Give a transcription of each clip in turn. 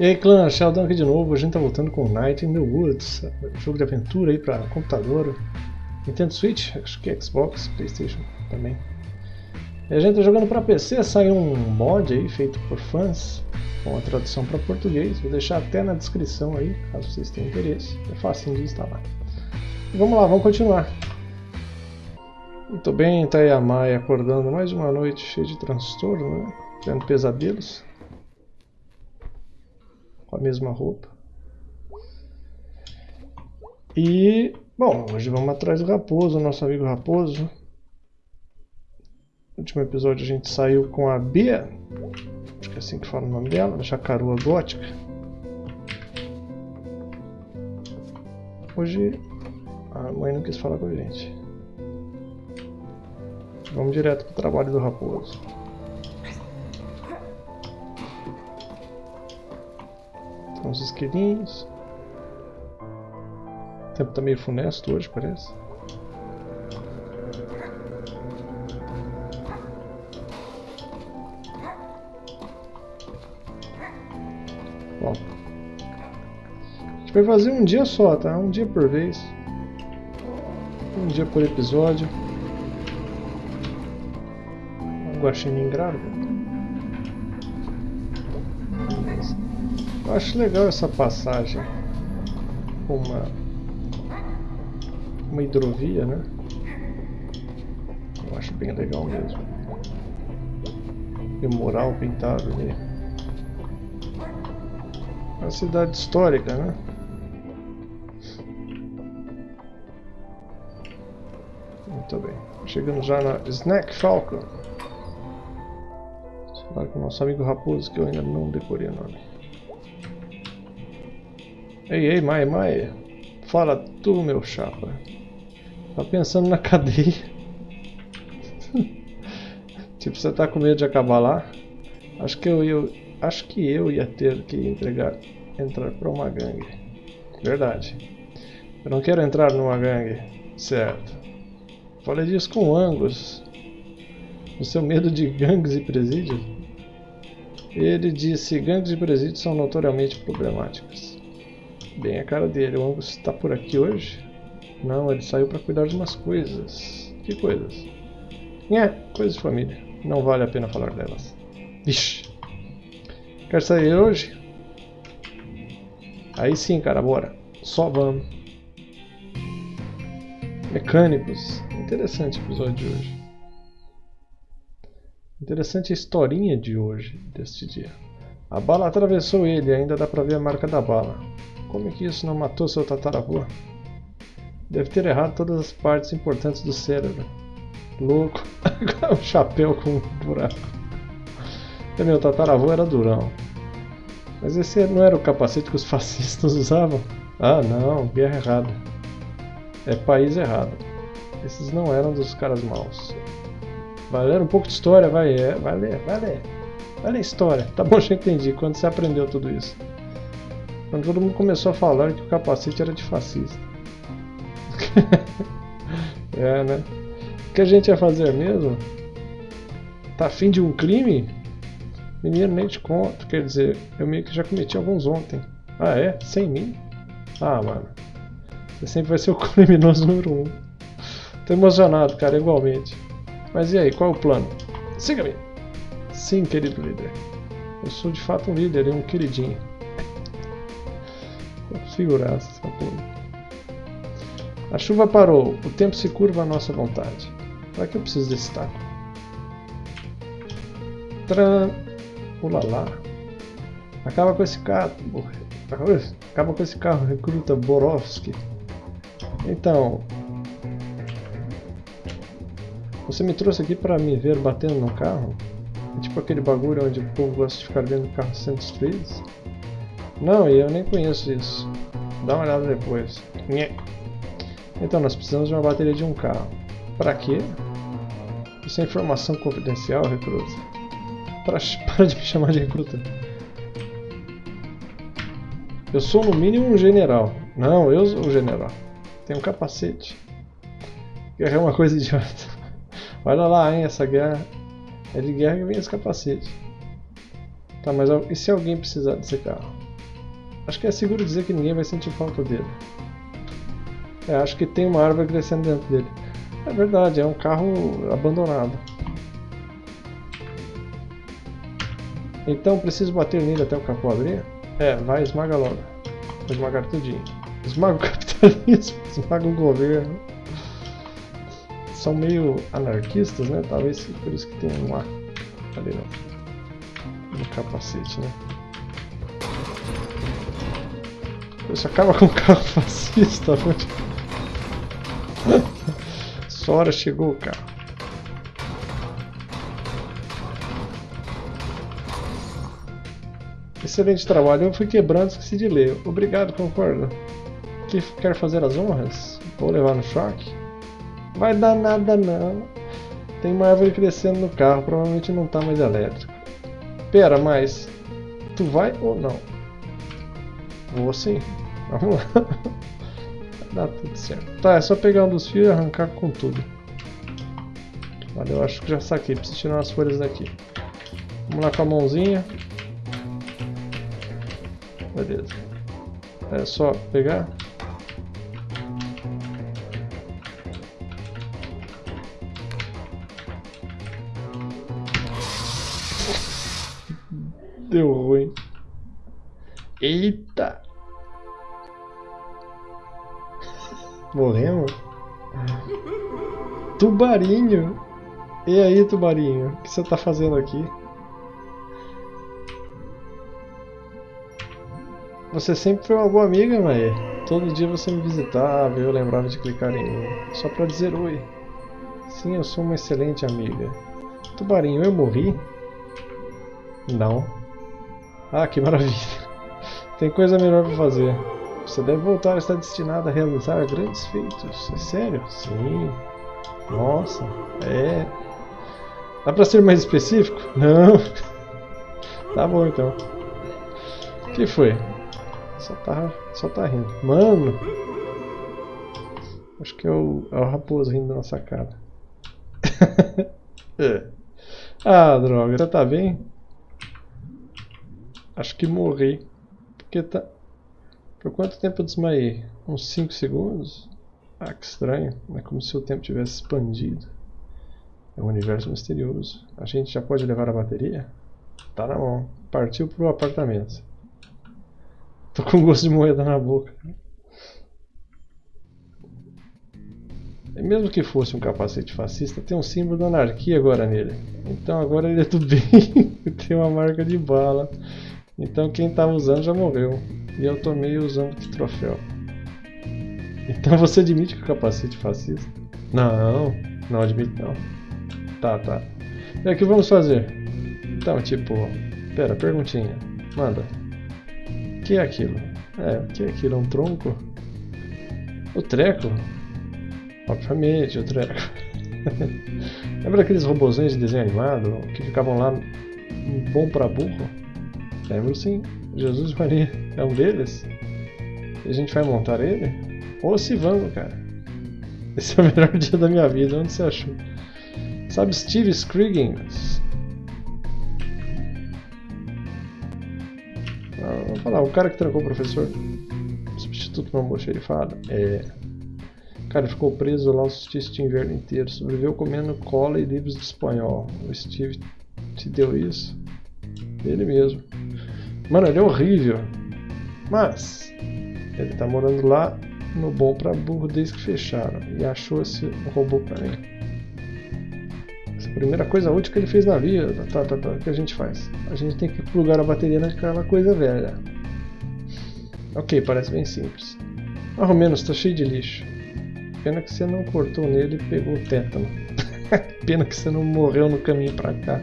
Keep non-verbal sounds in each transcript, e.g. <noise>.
E aí clã, Sheldon aqui de novo, a gente tá voltando com Night in the Woods, jogo de aventura aí pra computador, Nintendo Switch, acho que Xbox, Playstation também. E a gente tá jogando pra PC, saiu um mod aí feito por fãs, com a tradução para português, vou deixar até na descrição aí, caso vocês tenham interesse, é fácil de instalar. E vamos lá, vamos continuar. Muito bem, tá aí a acordando mais uma noite cheia de transtorno, né? Tendo pesadelos com a mesma roupa. E, bom, hoje vamos atrás do Raposo, nosso amigo Raposo. No último episódio a gente saiu com a Bia, acho que é assim que fala o nome dela, a Jacarua Gótica. Hoje a mãe não quis falar com a gente. Vamos direto para o trabalho do Raposo. Tem uns esquilinhos. O tempo tá meio funesto hoje, parece. Bom. A gente vai fazer um dia só, tá? Um dia por vez. Um dia por episódio. Um guaxinim grávida. Eu acho legal essa passagem uma, uma hidrovia, né? Eu acho bem legal mesmo. E o mural pintado ali. Uma cidade histórica, né? Muito bem. Chegando já na Snack Falcon. Falar com o nosso amigo Raposo que eu ainda não decorei o nome. Ei, ei, Maia, Maia. Fala tu, meu chapa. Tá pensando na <laughs> cadeia. tipo, você tá com medo de acabar lá? Acho que eu, eu acho que eu ia ter que entregar, entrar para uma gangue. Verdade. Eu não quero entrar numa gangue. Certo. Falei disso com o Angus. O seu medo de gangues e presídios? Ele disse: gangues e presídios são notoriamente problemáticos. Bem a cara dele. O Angus está por aqui hoje? Não, ele saiu para cuidar de umas coisas. Que coisas? É, coisas de família. Não vale a pena falar delas. Vixe. Quer sair hoje? Aí sim, cara, bora. Só vamos. Mecânicos. Interessante o episódio de hoje. Interessante a historinha de hoje, deste dia. A bala atravessou ele, ainda dá pra ver a marca da bala. Como é que isso não matou seu tataravô? Deve ter errado todas as partes importantes do cérebro. Louco. <laughs> um chapéu com um buraco. E meu tataravô era durão. Mas esse não era o capacete que os <laughs> fascistas usavam? Ah não, guerra errada. É país errado. Esses não eram dos caras maus. Vai ler um pouco de história, vai, é, vai ler, vai ler. Vai ler história. Tá bom, <laughs> já entendi. Quando você aprendeu tudo isso? Quando todo mundo começou a falar que o capacete era de fascista. <laughs> é, né? O que a gente ia fazer mesmo? Tá afim de um crime? Menino, nem te conto. Quer dizer, eu meio que já cometi alguns ontem. Ah, é? Sem mim? Ah, mano. Você sempre vai ser o <laughs> criminoso número um. Tô emocionado, cara, igualmente. Mas e aí, qual é o plano? Siga-me! Sim, querido líder. Eu sou de fato um líder e um queridinho. Figuraça essa porra. A chuva parou, o tempo se curva à nossa vontade. Para que eu preciso desse taco? Tran! Ulalá! Acaba com esse carro. Acaba com esse carro, recruta Borovski. Então. Você me trouxe aqui para me ver batendo no carro? É tipo aquele bagulho onde o povo gosta de ficar vendo carros sendo destruídos? Não, eu nem conheço isso. Dá uma olhada depois. Então, nós precisamos de uma bateria de um carro. Para quê? Isso é informação confidencial, recruta. Para, <laughs> para de me chamar de recruta. Eu sou no mínimo um general. Não, eu sou o general. Tenho um capacete. Guerra é uma coisa <laughs> idiota. Olha lá, hein, essa guerra é de guerra que vem esse capacete. Tá, mas e se alguém precisar desse carro? Acho que é seguro dizer que ninguém vai sentir falta dele. É, acho que tem uma árvore crescendo dentro dele. É verdade, é um carro abandonado. Então preciso bater nele até o capô abrir? É, vai, esmaga logo. Vou esmagar tudinho. Esmaga o <laughs> capitalismo, esmaga o governo. São meio anarquistas, né? Talvez por isso que tem um A ali no capacete, né? Isso acaba com o carro fascista, Sora chegou, cara. Excelente trabalho, eu fui quebrando, esqueci de ler. Obrigado, concordo. Que quer fazer as honras? Vou levar no choque? Vai dar nada não. Tem uma árvore crescendo no carro, provavelmente não tá mais elétrico. Pera, mas... Tu vai ou não? Vou sim. Vamos lá. <laughs> Dá tudo certo. Tá, é só pegar um dos fios e arrancar com tudo. Olha, eu acho que já saquei. Preciso tirar umas folhas daqui. Vamos lá com a mãozinha. Beleza. É só pegar. Deu ruim. Eita! Morremos? <laughs> Tubarinho! E aí, Tubarinho? O que você tá fazendo aqui? Você sempre foi uma boa amiga, Mae. Todo dia você me visitava e eu lembrava de clicar em mim. Só pra dizer oi. Sim, eu sou uma excelente amiga. Tubarinho, eu morri? Não. Ah, que maravilha. Tem coisa melhor pra fazer. Você deve voltar a estar destinado a realizar grandes feitos. É sério? Sim. Nossa, é. Dá pra ser mais específico? <laughs> Não. tá bom então. O que foi? Só tá, só tá rindo. Mano! Acho que é o, é o raposo rindo da nossa cara. <laughs> é. Ah, droga. Você tá bem? Acho que morri. Porque tá... Por quanto tempo eu desmaiei? Uns 5 segundos? Ah, que estranho. É como se o tempo tivesse expandido. É um universo misterioso. A gente já pode levar a bateria? Tá na mão. Partiu pro apartamento. Tô com gosto de moeda na boca. E mesmo que fosse um capacete fascista, tem um símbolo da anarquia agora nele. Então agora ele é do bem. <laughs> tem uma marca de bala. Então quem estava usando já morreu. E eu tomei usando de troféu. Então <laughs> você admite que o capacete é fascista? Não, não admito não. Tá, tá. E o que vamos fazer? Então, tipo, pera, perguntinha. Manda. O que é aquilo? É, o que é aquilo? É um tronco? O treco? Obviamente, o treco. <laughs> Lembra aqueles robôzinhos de desenho animado que ficavam lá bom para burro? Lembro sim. Jesus Maria é um deles? A gente vai montar ele? Ô se vamos, cara. Esse é o <laughs> melhor dia da minha vida. Onde você achou? Sabe Steve Scriggins? Vamos falar, o cara que trancou o professor. Substituto um almoxerifado. É. O cara ficou preso lá o solstício de inverno inteiro. Sobreviveu comendo cola e livros de espanhol. O Steve te deu isso? Ele mesmo. Mano, ele é horrível. Mas, ele tá morando lá no Bom pra Burro desde que fecharam. E achou esse robô pra mim. Essa é primeira coisa útil que ele fez na vida. Tá, tá, tá. O que a gente faz? A gente tem que plugar a bateria naquela coisa velha. Ok, parece bem simples. Ao menos tá cheio de lixo. Pena que você não cortou nele e pegou o tétano. <laughs> Pena que você não morreu no caminho pra cá.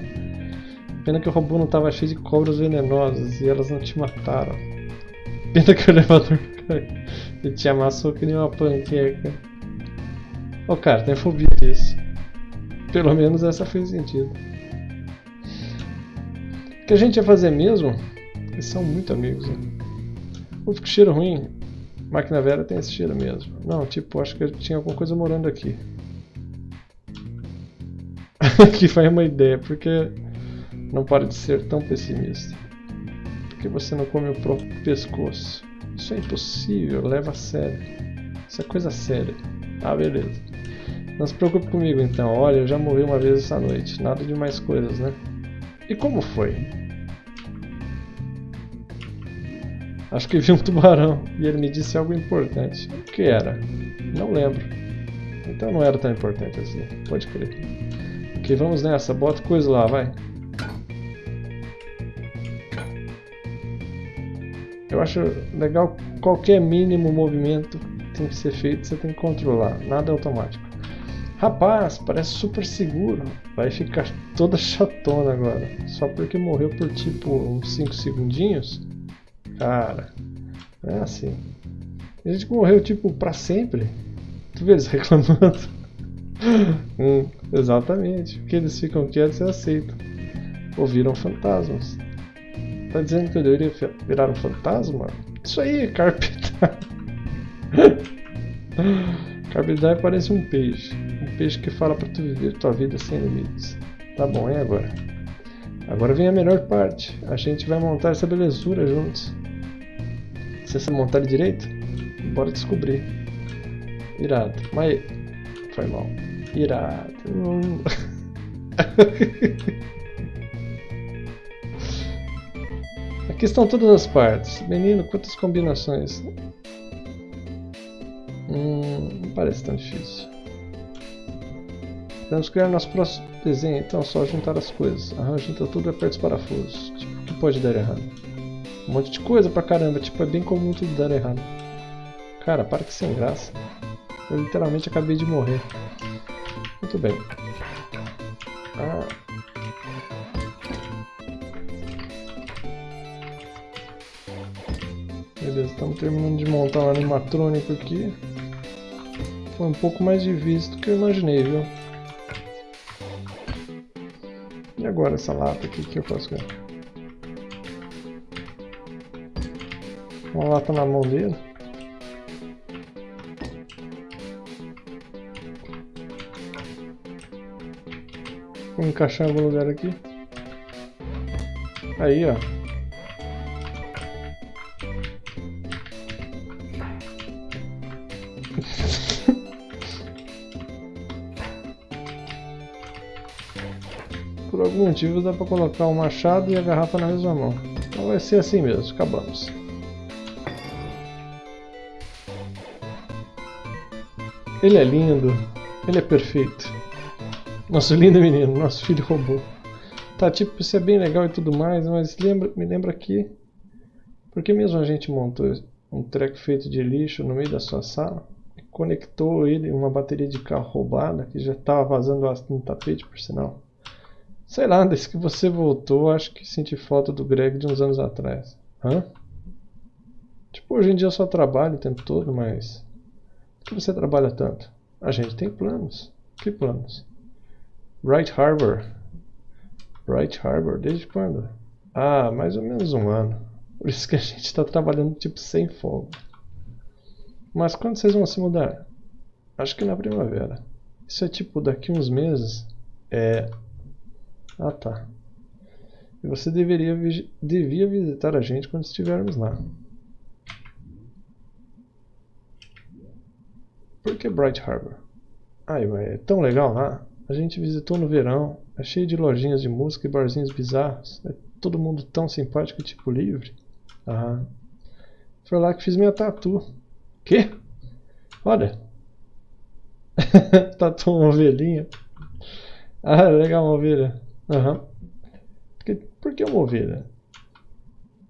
Pena que o robô não estava cheio de cobras venenosas e elas não te mataram. Pena que o <laughs> elevador caiu e te amassou que nem uma panqueca. Ô oh, cara, tem fobia disso. Pelo menos essa fez sentido. O que a gente ia fazer mesmo? Eles são muito amigos, né? Ufa, que cheiro ruim. Máquina velha tem esse cheiro mesmo. Não, tipo, acho que tinha alguma coisa morando aqui. <laughs> que foi uma ideia, porque não pode ser tão pessimista. que você não come o próprio pescoço? Isso é impossível, leva a sério. Isso é coisa séria. Ah, beleza. Não se preocupe comigo então. Olha, eu já morri uma vez essa noite. Nada de mais coisas, né? E como foi? Acho que vi um tubarão e ele me disse algo importante. O que era? Não lembro. Então não era tão importante assim. Pode crer. Ok, vamos nessa. Bota coisa lá, vai. Eu acho legal qualquer mínimo movimento tem que ser feito, você tem que controlar. Nada é automático. Rapaz, parece super seguro. Vai ficar toda <laughs> chatona agora. Só porque morreu por tipo uns 5 segundinhos? Cara, é assim. A gente morreu tipo pra sempre. Tu vê eles <laughs> reclamando? hum, exatamente. Porque eles ficam quietos e aceitam. Ouviram fantasmas. Tá dizendo que eu deveria virar um fantasma? Isso aí, <laughs> Carpetar. Carpetar parece um peixe. Um peixe que fala pra tu viver tua vida sem limites. Tá bom, e agora? Agora vem a melhor parte. A gente vai montar essa belezura juntos. Você sabe montar direito? Bora descobrir. Irado. Mas... Foi mal. Irado. <laughs> Aqui estão todas as partes. Menino, quantas combinações. Hum, não parece tão difícil. Vamos criar nosso próximo desenho, então só juntar as coisas. Arranja junta tudo e aperta os parafusos. Tipo, o que pode dar errado? Um monte de coisa pra caramba, tipo, é bem comum tudo dar errado. Cara, para que sem graça. Eu literalmente acabei de morrer. Muito bem. Ah. Beleza, estamos terminando de montar um animatrônico aqui. Foi um pouco mais difícil do que eu imaginei, viu? E agora essa lata aqui, que eu faço com ela? Uma lata na mão dele. Vou encaixar em algum lugar aqui. Aí, ó. <laughs> Por algum motivo dá pra colocar o machado e a garrafa na mesma mão. Então vai ser assim mesmo, acabamos. Ele é lindo, ele é perfeito. Nosso lindo menino, nosso filho robô. Tá, tipo, isso é bem legal e tudo mais, mas lembra, me lembra aqui. Por que mesmo a gente montou um treco feito de lixo no meio da sua sala? Conectou ele uma bateria de carro roubada que já estava vazando ácido no tapete, por sinal. Sei lá, desde que você voltou, acho que senti falta do Greg de uns anos atrás. Hã? Tipo, hoje em dia eu só trabalho o tempo todo, mas por que você trabalha tanto? A gente tem planos. Que planos? Bright Harbor. Bright Harbor, desde quando? Ah, mais ou menos um ano. Por isso que a gente está trabalhando tipo sem folga. Mas quando vocês vão se mudar? Acho que na primavera. Isso é tipo daqui uns meses? É. Ah tá. E você deveria devia visitar a gente quando estivermos lá. Por que Bright Harbor? Ai, é tão legal lá. A gente visitou no verão. É cheio de lojinhas de música e barzinhos bizarros. É todo mundo tão simpático e tipo livre. Aham. Foi lá que fiz minha tatu. Quê? Olha. <laughs> tatu uma ovelhinha. Ah, legal uma ovelha. Aham. Por, por que uma ovelha?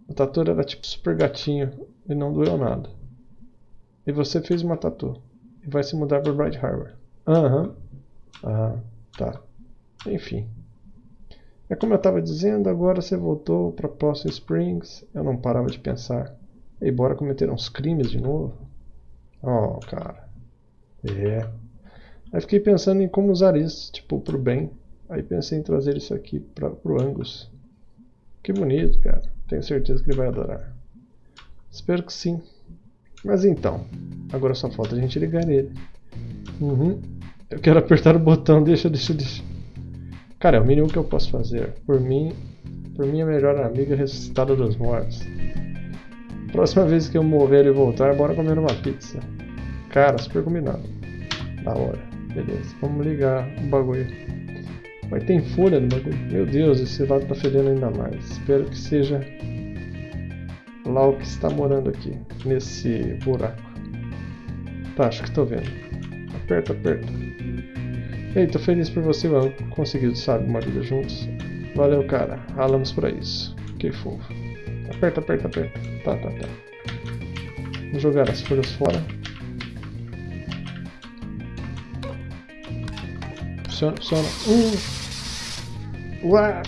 O tatu era tipo super gatinho e não doeu nada. E você fez uma tatu e vai se mudar para Bright Harbor. Aham. Uhum. Ah, tá. Enfim. É como eu estava dizendo, agora você voltou para Possum Springs. Eu não parava de pensar. E bora cometer uns crimes de novo? Oh, cara. É. Aí fiquei pensando em como usar isso, tipo, pro bem. Aí pensei em trazer isso aqui pra, pro Angus. Que bonito, cara. Tenho certeza que ele vai adorar. Espero que sim. Mas então, agora só falta a gente ligar ele. Uhum. Eu quero apertar o botão, deixa, deixa, deixa. Cara, é o mínimo que eu posso fazer. Por mim, por minha melhor amiga ressuscitada dos mortos. Próxima vez que eu morrer e voltar, bora comer uma pizza. Cara, super combinado. Da hora. Beleza, vamos ligar o bagulho. Mas tem folha no bagulho. Meu Deus, esse lado tá fedendo ainda mais. Espero que seja o que está morando aqui, nesse buraco. Tá, acho que tô vendo. Aperta, aperta. Ei, tô feliz por você, mano. Conseguiu, sabe, uma vida juntos. Valeu, cara. Ralamos pra isso. Que fofo. Aperta, aperta, aperta. Tá, tá, tá. Vamos jogar as folhas fora. Funciona, funciona. Uh! Ué!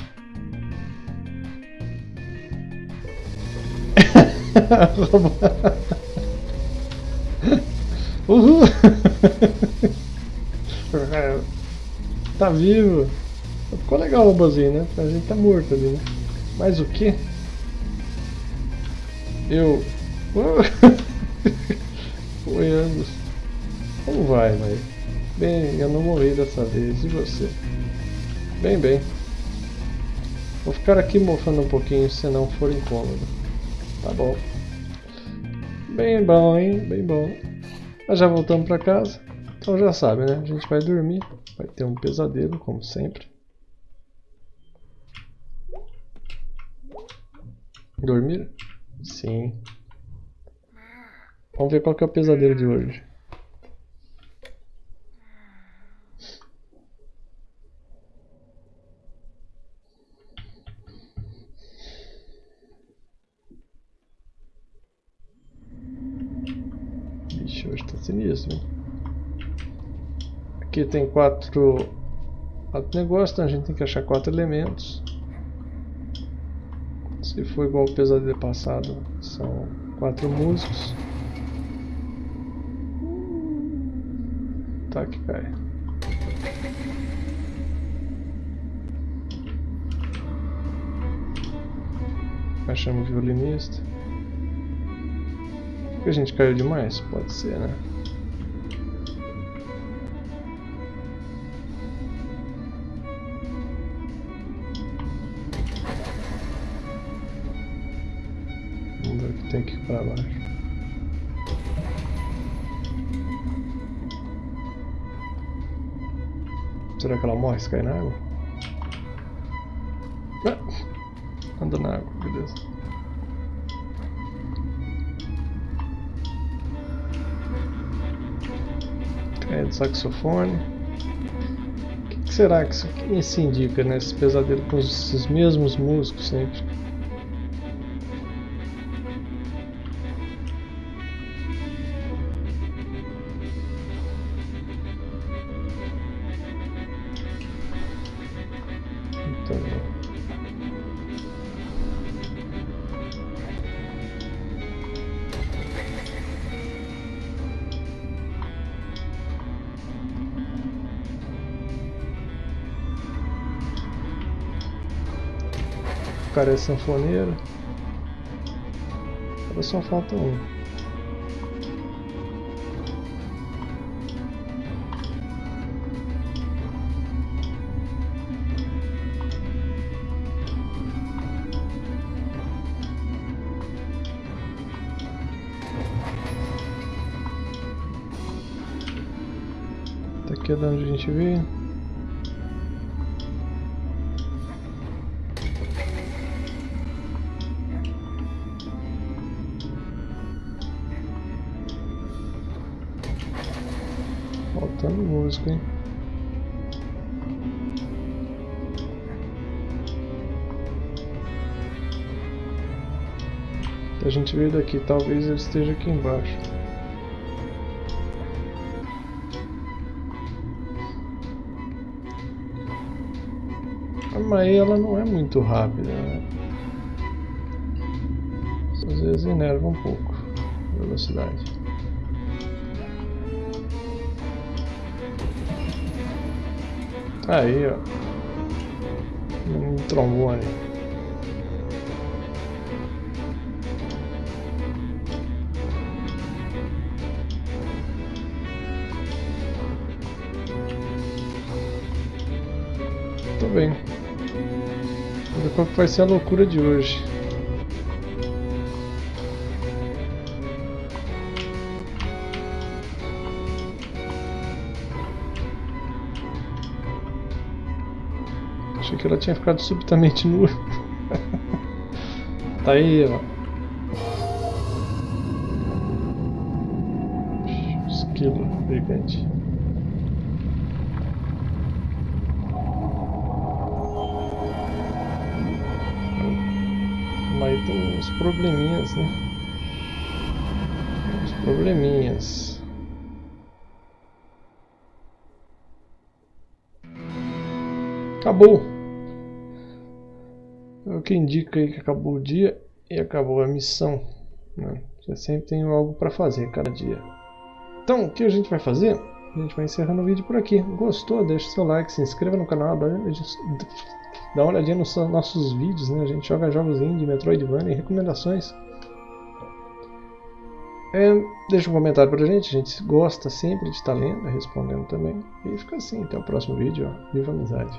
<laughs> Uhul! <laughs> tá vivo! Ficou legal o robozinho, né? A gente tá morto ali, né? Mas o que? Eu. Oi, anos. Como vai, mãe? Bem, eu não morri dessa vez. E você? Bem, bem. Vou ficar aqui mofando um pouquinho se não for incômodo. Tá bom. Bem bom, hein? Bem bom. Nós já voltamos pra casa. Então já sabe, né? A gente vai dormir. Vai ter um pesadelo, como sempre. Dormir? Sim. Vamos ver qual que é o pesadelo de hoje. Vixe, hoje tá sinistro, hein? Aqui tem quatro, quatro negócios, então a gente tem que achar quatro elementos. Se for igual o pesadelo passado, são quatro músicos. Tá que cai. Achamos violinista. Que a gente caiu demais? Pode ser, né? Para baixo. Será que ela morre se cair na água? Ah, anda na água, beleza. Cai do saxofone. O que, será que isso, que isso indica, né? Esse pesadelo com esses mesmos músicos sempre. Cara é sanfoneiro. Agora só falta um. Daqui é de onde a gente veio. Música, hein? A gente veio daqui, talvez ele esteja aqui embaixo. A Mae ela não é muito rápida, né? Às vezes enerva um pouco a velocidade. Aí, ó. Um trombone. tô bem. Vamos ver qual vai ser a loucura de hoje. Ela tinha ficado subitamente nua. <laughs> tá aí, ó. Esquilo gigante. Mas tem uns probleminhas, né? Uns probleminhas. Acabou! É o que indica aí que acabou o dia e acabou a missão. Né? Você sempre tem algo para fazer cada dia. Então, o que a gente vai fazer? A gente vai encerrando o vídeo por aqui. Gostou? Deixa seu like, se inscreva no canal, dá, uma olhadinha nos nossos vídeos. Né? A gente joga jogos indie, Metroidvania e recomendações. É, deixa um comentário pra gente, a gente gosta sempre de estar lendo, respondendo também. E fica assim, até o próximo vídeo. Ó. Viva a amizade!